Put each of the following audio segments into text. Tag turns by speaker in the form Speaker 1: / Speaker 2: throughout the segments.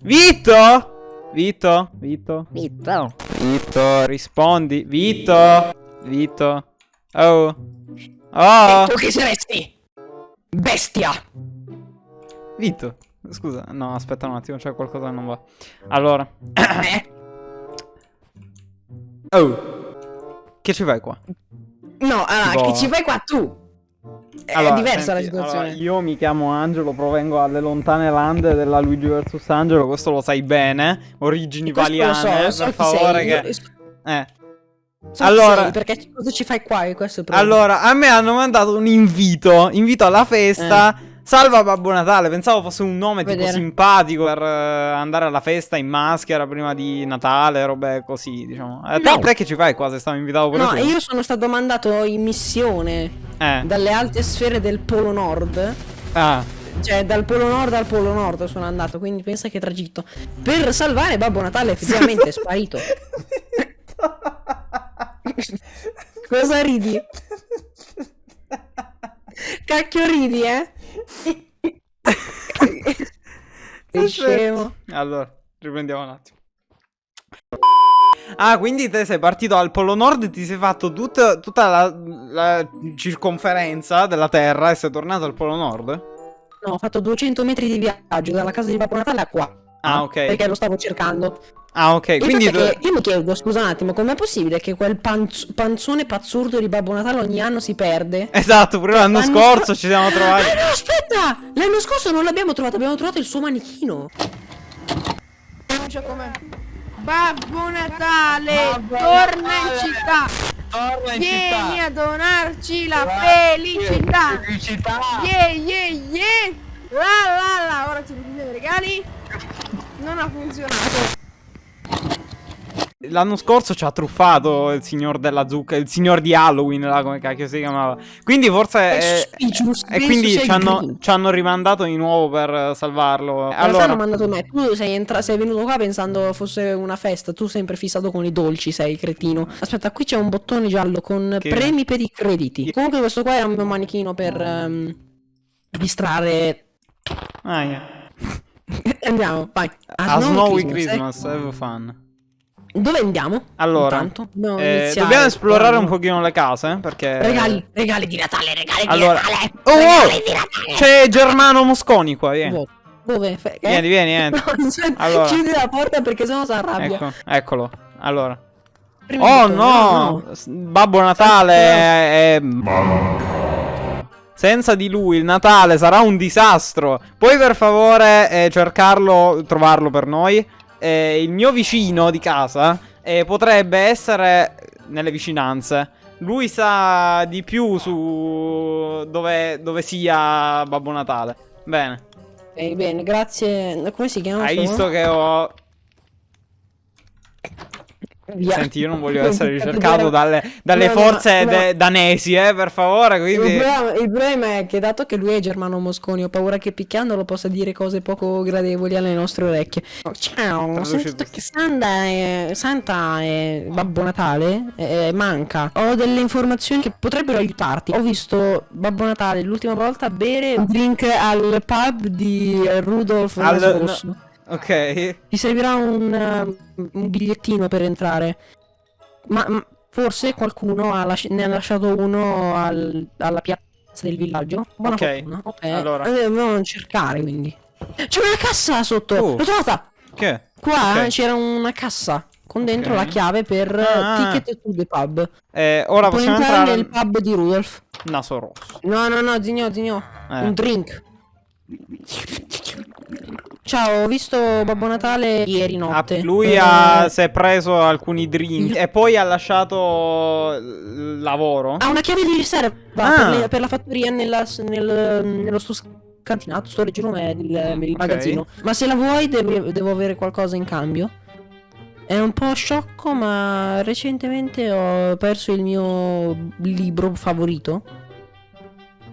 Speaker 1: Vito? Vito? Vito?
Speaker 2: Vito.
Speaker 1: Vito, rispondi. Vito? Vito? Oh. Oh.
Speaker 2: Tu chi saresti? Bestia.
Speaker 1: Vito. Scusa, no, aspetta un attimo, c'è qualcosa che non va. Allora.
Speaker 2: Eh?
Speaker 1: Oh. Che ci fai qua?
Speaker 2: No, allora, che ci fai qua tu? È
Speaker 1: Allora,
Speaker 2: diversa
Speaker 1: senti,
Speaker 2: la situazione.
Speaker 1: allora, io mi chiamo Angelo, provengo dalle lontane lande della Luigi vs Angelo, questo lo sai bene. Origini
Speaker 2: Questo lo so,
Speaker 1: valiane,
Speaker 2: lo so
Speaker 1: per favore
Speaker 2: sei,
Speaker 1: che...
Speaker 2: io- so
Speaker 1: Eh.
Speaker 2: chi
Speaker 1: allora-
Speaker 2: sei, perché cosa ci fai qua? Questo è problema.
Speaker 1: Allora, a me hanno mandato un invito, invito alla festa. Salva Babbo Natale, pensavo fosse un nome tipo
Speaker 2: Vedere.
Speaker 1: simpatico per eh, andare alla festa in maschera prima di Natale, robe così, diciamo. Eh, te,
Speaker 2: No.
Speaker 1: te che ci fai qua se stavo invitato pure
Speaker 2: No,
Speaker 1: tu?
Speaker 2: io sono stato mandato in missione
Speaker 1: Eh.
Speaker 2: dalle alte sfere del Polo Nord.
Speaker 1: Ah.
Speaker 2: Cioè, dal Polo Nord al Polo Nord sono andato, quindi pensa che tragitto. Per salvare Babbo Natale effettivamente è sparito. Cosa ridi? Cacchio ridi, eh? Sei scemo.
Speaker 1: Allora, riprendiamo un attimo. Ah, quindi te sei partito al Polo Nord e ti sei fatto tut- tutta la, la circonferenza della Terra e sei tornato al Polo Nord?
Speaker 2: No, ho fatto 200 metri di viaggio dalla casa di Babbo Natale a qua.
Speaker 1: Ah, ok.
Speaker 2: Perché lo stavo cercando.
Speaker 1: Ah, ok.
Speaker 2: Il
Speaker 1: Quindi
Speaker 2: che io mi chiedo, scusa un attimo, com'è possibile che quel panz- panzone pazzurdo di Babbo Natale ogni anno si perde?
Speaker 1: Esatto, pure l'anno
Speaker 2: L'anno
Speaker 1: scorso
Speaker 2: scor-
Speaker 1: ci siamo trovati.
Speaker 2: Ah no, aspetta! L'anno scorso non l'abbiamo trovato, abbiamo trovato il suo manichino.
Speaker 3: Come Babbo Natale, torna in città.
Speaker 4: Torna in
Speaker 3: Vieni
Speaker 4: città.
Speaker 3: a donarci la
Speaker 4: Guarda,
Speaker 3: felicità.
Speaker 4: Felicità.
Speaker 3: Yeah, yeah, yeah. La la la, ora ci richiede i regali. Non ha funzionato.
Speaker 1: L'anno scorso ci ha truffato il signor della zucca, il signor di Halloween, là, come cacchio si chiamava. Quindi forse...
Speaker 2: È suspicious,
Speaker 1: e quindi ci hanno, ci hanno rimandato di nuovo per salvarlo. Allora,
Speaker 2: hanno mandato me. Tu sei, entra- sei venuto qua pensando fosse una festa. Tu sempre fissato con i dolci, sei cretino. Aspetta, qui c'è un bottone giallo con
Speaker 1: Che-
Speaker 2: premi per i crediti.
Speaker 1: Che-
Speaker 2: Comunque questo qua è un mio manichino per ehm, distrarre.
Speaker 1: ah, yeah.
Speaker 2: Andiamo, vai.
Speaker 1: A Snowy
Speaker 2: eh.
Speaker 1: Christmas, have fun.
Speaker 2: Dove andiamo?
Speaker 1: Allora?
Speaker 2: Dobbiamo
Speaker 1: eh, dobbiamo esplorare un
Speaker 2: No.
Speaker 1: pochino le case, eh, perché...
Speaker 2: Regali, regali di Natale, regali
Speaker 1: Allora...
Speaker 2: di Natale.
Speaker 1: Oh, oh!
Speaker 2: di Natale.
Speaker 1: C'è Germano Mosconi qua, vieni.
Speaker 2: Dove? Eh?
Speaker 1: Vieni, vieni, entra.
Speaker 2: No, aspetta,
Speaker 1: Allora.
Speaker 2: Chiudi la porta perché sennò si arrabbia.
Speaker 1: Ecco, eccolo. Allora.
Speaker 2: Prima
Speaker 1: Oh no! S- Babbo Natale è... Senza di lui il Natale sarà un disastro. Puoi per favore eh, cercarlo, trovarlo per noi? Eh, il mio vicino di casa eh, potrebbe essere nelle vicinanze. Lui sa di più su dove, dove sia Babbo Natale. Bene.
Speaker 2: Ok, bene, grazie. Come si chiama?
Speaker 1: Hai
Speaker 2: sto
Speaker 1: visto che ho...
Speaker 2: Via.
Speaker 1: Senti, io non voglio essere ricercato dalle, dalle
Speaker 2: No, no,
Speaker 1: forze
Speaker 2: no.
Speaker 1: de- danesi, eh, per favore,
Speaker 2: Il
Speaker 1: quindi...
Speaker 2: problema, il problema è che dato che lui è Germano Mosconi, ho paura che picchiandolo possa dire cose poco gradevoli alle nostre orecchie. Oh, ciao, ho sentito che Santa è, Santa è Babbo Natale, eh, manca. Ho delle informazioni che potrebbero aiutarti. Ho visto Babbo Natale l'ultima volta bere un drink al pub di Rudolf
Speaker 1: Al-
Speaker 2: scorso.
Speaker 1: Ok.
Speaker 2: Ti servirà un, uh, un bigliettino per entrare. Ma, forse qualcuno ha lasci- ne ha lasciato uno al- alla piazza del villaggio. Buona
Speaker 1: Ok,
Speaker 2: fortuna. Ok.
Speaker 1: allora.
Speaker 2: Eh, dobbiamo cercare quindi. C'è una cassa sotto!
Speaker 1: Oh.
Speaker 2: L'ho trovata!
Speaker 1: Che?
Speaker 2: Qua
Speaker 1: Ok.
Speaker 2: c'era una cassa con dentro
Speaker 1: Ok.
Speaker 2: la chiave per eh,
Speaker 1: Ah.
Speaker 2: ticket to the pub.
Speaker 1: Eh, ora
Speaker 2: Puoi
Speaker 1: possiamo
Speaker 2: entrare
Speaker 1: entrare
Speaker 2: nel pub di Rudolf.
Speaker 1: Naso rosso.
Speaker 2: No, no, no, Zigno, Zigno.
Speaker 1: Eh.
Speaker 2: Un drink. Ciao, ho visto Babbo Natale ieri
Speaker 1: Ah,
Speaker 2: notte.
Speaker 1: lui
Speaker 2: Eh,
Speaker 1: ha, si è preso alcuni drink e poi ha lasciato il lavoro.
Speaker 2: Ha una chiave di riserva
Speaker 1: Ah.
Speaker 2: per, le- per la fattoria nella, nel, nello sto scantinato, sto leggero è il, il magazzino. Ma se la vuoi devi- devo avere qualcosa in cambio. È un po' sciocco, ma recentemente ho perso il mio libro favorito.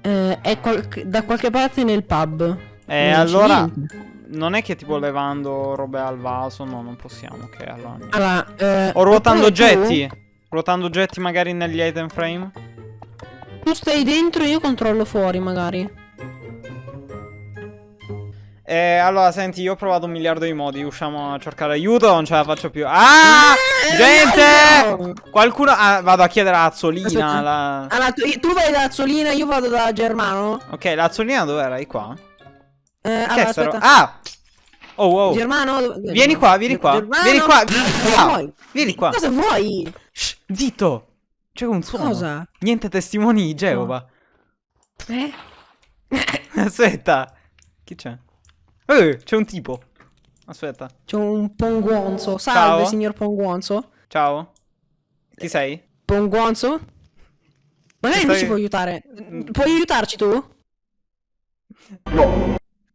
Speaker 2: Eh, è qual- da qualche parte nel pub.
Speaker 1: E
Speaker 2: c'è
Speaker 1: allora,
Speaker 2: niente.
Speaker 1: Non è che tipo levando robe al vaso, no, non possiamo. Ok, allora.
Speaker 2: Allora, eh,
Speaker 1: O ruotando
Speaker 2: oppure tu-
Speaker 1: oggetti. Ruotando oggetti magari negli item frame.
Speaker 2: Tu stai dentro, io controllo fuori, magari.
Speaker 1: Eh, allora, senti, io ho provato un miliardo di modi. Usciamo a cercare aiuto, non ce la faccio più. Ah! Gente! Qualcuno. Ah, vado a chiedere a Azzolina. La...
Speaker 2: Allora, tu, tu vai da Azzolina, io vado da Germano.
Speaker 1: Ok, la Azzolina dov'era? È qua?
Speaker 2: Eh,
Speaker 1: Che
Speaker 2: allora, aspetta.
Speaker 1: Ah! Oh, wow.
Speaker 2: Germano, dove-
Speaker 1: Vieni qua, vieni qua.
Speaker 2: Germano?
Speaker 1: Vieni qua. Vieni
Speaker 2: Cosa
Speaker 1: qua.
Speaker 2: vuoi?
Speaker 1: Vieni qua.
Speaker 2: Cosa vuoi?
Speaker 1: Shh, zitto. C'è un suono.
Speaker 2: Cosa?
Speaker 1: Niente testimoni di Geova.
Speaker 2: Eh?
Speaker 1: Aspetta. Chi c'è? Eh, c'è un tipo. Aspetta.
Speaker 2: C'è un ponguonzo. Salve,
Speaker 1: Ciao.
Speaker 2: signor ponguonzo.
Speaker 1: Ciao. Chi sei?
Speaker 2: Ponguonzo? Magari
Speaker 1: Ci
Speaker 2: non
Speaker 1: stai-
Speaker 2: ci può aiutare. Puoi aiutarci tu?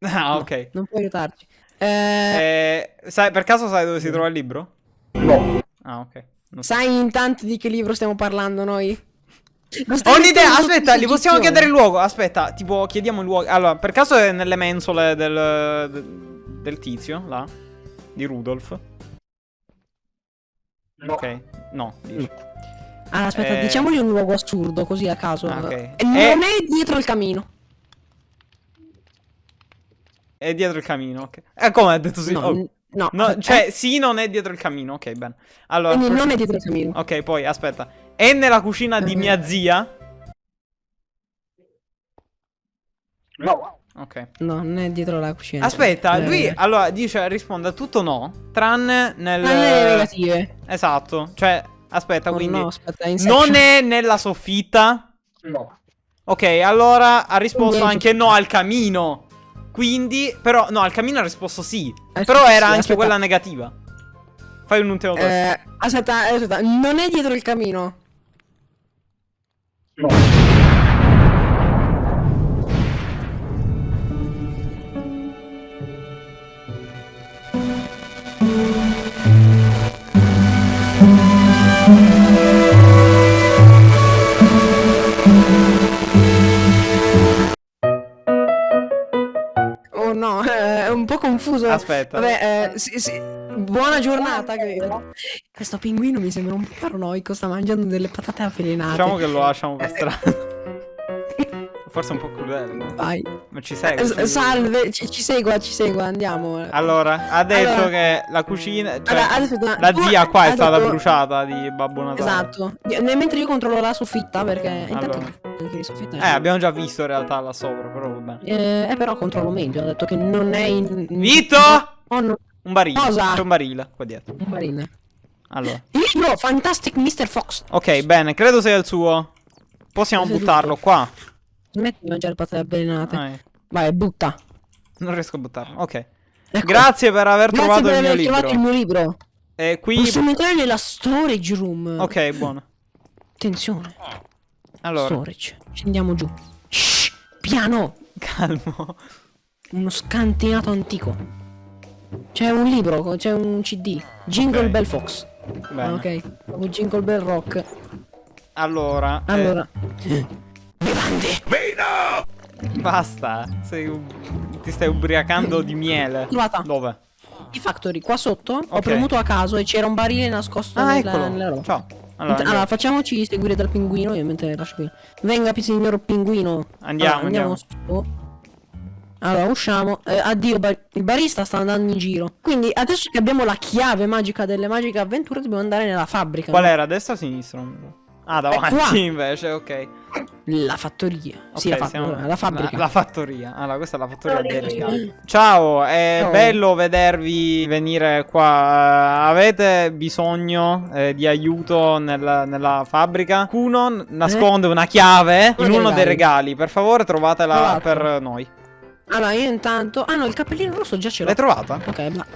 Speaker 1: Ah, ok.
Speaker 2: Non puoi aiutarci. Eh,
Speaker 1: Eh, sai, per caso sai dove si trova il libro? No. Ah, ok. Non so.
Speaker 2: sai intanto di che libro stiamo parlando noi?
Speaker 1: Ho un'idea, aspetta, gli possiamo chiedere il luogo. Aspetta, tipo, chiediamo il luogo. Allora, per caso è nelle mensole del, del, del tizio, là? Di Rudolf? Ok, no. dici.
Speaker 2: Ah, aspetta,
Speaker 1: Eh.
Speaker 2: diciamogli un luogo assurdo, così a caso.
Speaker 1: Ah, ok.
Speaker 2: E non
Speaker 1: Eh.
Speaker 2: è dietro il camino.
Speaker 1: È dietro il camino, ok. Eh, come ha detto sì?
Speaker 2: No,
Speaker 1: Oh.
Speaker 2: no,
Speaker 1: No,
Speaker 2: aspetta,
Speaker 1: cioè,
Speaker 2: eh,
Speaker 1: sì, non è dietro il camino. Ok, bene. Allora,
Speaker 2: quindi non è dietro il camino.
Speaker 1: ok, poi aspetta. È nella cucina di mia zia? Ok.
Speaker 2: No, non è dietro la cucina.
Speaker 1: Aspetta,
Speaker 2: Eh,
Speaker 1: lui allora dice risponde a tutto no, tranne nel
Speaker 2: Non è negative.
Speaker 1: Esatto. Cioè, aspetta,
Speaker 2: Oh,
Speaker 1: quindi
Speaker 2: no, aspetta,
Speaker 1: non è nella soffitta? Ok, allora ha risposto anche no al camino. Quindi, però no, al camino ha risposto sì.
Speaker 2: Eh,
Speaker 1: però
Speaker 2: sì,
Speaker 1: era
Speaker 2: sì,
Speaker 1: anche
Speaker 2: aspetta.
Speaker 1: quella negativa. Fai un ultimo.
Speaker 2: Eh, aspetta, eh, aspetta, non è dietro il camino. Oh confuso.
Speaker 1: Aspetta.
Speaker 2: Vabbè, eh, sì, sì. Buona giornata, credo. Questo pinguino mi sembra un po' paranoico, sta mangiando delle patate avvelenate.
Speaker 1: Diciamo che lo lasciamo
Speaker 2: Eh,
Speaker 1: per strada. Forse un po' crudele. no?
Speaker 2: Vai.
Speaker 1: Ma ci
Speaker 2: Eh,
Speaker 1: segue.
Speaker 2: s- salve, ci, ci segua, ci segua, andiamo.
Speaker 1: Allora, ha detto
Speaker 2: Allora-
Speaker 1: che la cucina. Cioè,
Speaker 2: Allora, aspetta,
Speaker 1: la zia qua è
Speaker 2: ha
Speaker 1: stata
Speaker 2: detto-
Speaker 1: bruciata di Babbo Natale.
Speaker 2: Esatto. Mentre io controllo la soffitta, perché intanto
Speaker 1: Allora.
Speaker 2: Anche di soffitta.
Speaker 1: Eh, abbiamo già visto in realtà là sopra, però va bene.
Speaker 2: Eh, eh, però controllo meglio. Ho detto che non è in.
Speaker 1: Vito!
Speaker 2: Oh, no,
Speaker 1: Un barile.
Speaker 2: Cosa?
Speaker 1: C'è un barile qua dietro.
Speaker 2: un barile.
Speaker 1: Allora.
Speaker 2: Il libro Fantastic Mr. Fox.
Speaker 1: Ok, bene, credo sia il suo. Possiamo
Speaker 2: Seduto.
Speaker 1: buttarlo qua.
Speaker 2: Smetti di mangiare patate avvelenate.
Speaker 1: Ah, eh,
Speaker 2: Vai, butta.
Speaker 1: non riesco a buttarlo. Ok.
Speaker 2: Ecco.
Speaker 1: Grazie per aver
Speaker 2: Grazie
Speaker 1: trovato
Speaker 2: per
Speaker 1: il mio
Speaker 2: aver trovato il
Speaker 1: libro.
Speaker 2: mio libro.
Speaker 1: E qui.
Speaker 2: Possiamo entrare nella storage room.
Speaker 1: Ok, buono.
Speaker 2: Attenzione.
Speaker 1: Allora,
Speaker 2: Storage. Scendiamo giù. Shh, piano.
Speaker 1: calmo.
Speaker 2: Uno scantinato antico. C'è un libro, c'è un CD. Jingle
Speaker 1: Ok.
Speaker 2: Bell Fox.
Speaker 1: Bene.
Speaker 2: Ah, ok. Proprio Jingle Bell Rock.
Speaker 1: Allora. eh,
Speaker 2: Allora. Bevande.
Speaker 1: basta. Sei un- Ti stai ubriacando di miele.
Speaker 2: Trovata.
Speaker 1: Dove?
Speaker 2: I Factory, qua sotto ho
Speaker 1: Ok.
Speaker 2: premuto a caso e c'era un barile nascosto
Speaker 1: Ah,
Speaker 2: nella,
Speaker 1: eccolo.
Speaker 2: nella roba.
Speaker 1: Ciao.
Speaker 2: Allora,
Speaker 1: Allora, andiamo.
Speaker 2: facciamoci seguire dal pinguino, io mentre lascio qui. Venga, signor pinguino.
Speaker 1: Andiamo,
Speaker 2: Allora, andiamo. su. Allora, usciamo. Eh, addio, ba- il barista sta andando in giro. Quindi, adesso che abbiamo la chiave magica delle magiche avventure, dobbiamo andare nella fabbrica.
Speaker 1: Qual
Speaker 2: no?
Speaker 1: era? Destra o sinistra? Ah, davanti invece, ok.
Speaker 2: La fattoria. sì,
Speaker 1: Ok,
Speaker 2: la, fa-
Speaker 1: siamo-
Speaker 2: la fabbrica.
Speaker 1: La, la fattoria. Allora, questa è la fattoria dei regali. Ciao, è
Speaker 2: Ciao.
Speaker 1: bello vedervi venire qua. Avete bisogno eh, di aiuto nel- nella fabbrica? Kuno nasconde una chiave in
Speaker 2: dei
Speaker 1: uno dei
Speaker 2: regali.
Speaker 1: Per favore, trovatela
Speaker 2: Trovato.
Speaker 1: per noi.
Speaker 2: Allora, io intanto. Ah, no, il cappellino rosso già ce l'ho.
Speaker 1: L'hai trovata?
Speaker 2: Ok, ma.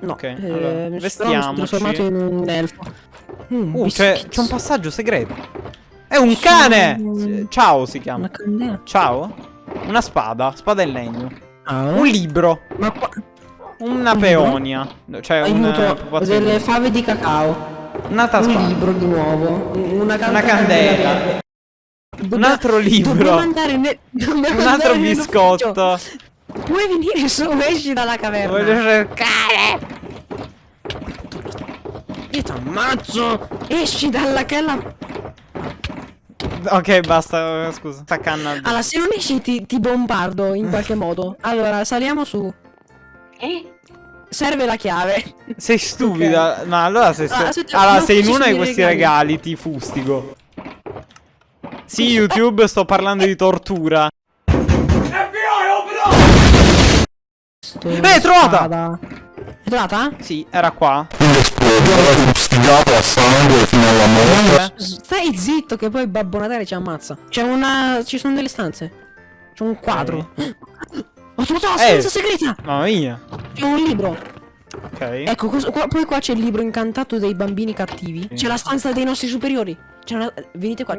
Speaker 2: No,
Speaker 1: Ok,
Speaker 2: eh,
Speaker 1: allora,
Speaker 2: mi sono
Speaker 1: vestiamoci.
Speaker 2: trasformato in un elfo. Mm,
Speaker 1: Uh, c'è, un passaggio segreto. È un cane!
Speaker 2: Sono-
Speaker 1: Ciao si chiama.
Speaker 2: Una.
Speaker 1: Ciao? Una spada, spada in legno.
Speaker 2: Ah,
Speaker 1: Un libro.
Speaker 2: Ma qua.
Speaker 1: Una
Speaker 2: Un
Speaker 1: peonia. Cioè un
Speaker 2: Aiuto,
Speaker 1: pupazzino.
Speaker 2: delle fave di cacao.
Speaker 1: Un'altra
Speaker 2: Un
Speaker 1: spada.
Speaker 2: libro di nuovo. un- Una,
Speaker 1: Una candela. Un altro libro.
Speaker 2: Dobbiamo andare ne- dobbiamo
Speaker 1: Un altro biscotto.
Speaker 2: Puoi venire su, esci dalla caverna.
Speaker 1: Voglio cercare.
Speaker 2: Io ti ammazzo. Esci dalla chella.
Speaker 1: Ok, basta, scusa. Sta canna.
Speaker 2: Allora, se non esci ti, ti bombardo in qualche modo. Allora, saliamo su.
Speaker 3: Eh?
Speaker 2: Serve la chiave.
Speaker 1: Sei stupida. No, allora sei
Speaker 2: Ah,
Speaker 1: stu-
Speaker 2: aspetta,
Speaker 1: Allora, se in uno
Speaker 2: sono
Speaker 1: di questi
Speaker 2: regali.
Speaker 1: regali ti fustigo. Sì, YouTube, sto parlando di tortura.
Speaker 2: Sto
Speaker 1: Eh, trovata!
Speaker 2: spada. È trovata?
Speaker 1: Sì, era qua.
Speaker 4: Fustigato a sangue fino alla morte.
Speaker 2: Stai zitto che poi Babbo Natale ci ammazza. C'è una... ci sono delle stanze. C'è un quadro. Ho trovato la
Speaker 1: Eh.
Speaker 2: stanza segreta!
Speaker 1: Mamma mia.
Speaker 2: C'è un libro.
Speaker 1: Ok.
Speaker 2: Ecco, qua- poi qua c'è il libro incantato dei bambini cattivi. C'è la stanza dei nostri superiori. C'è una... Venite qua.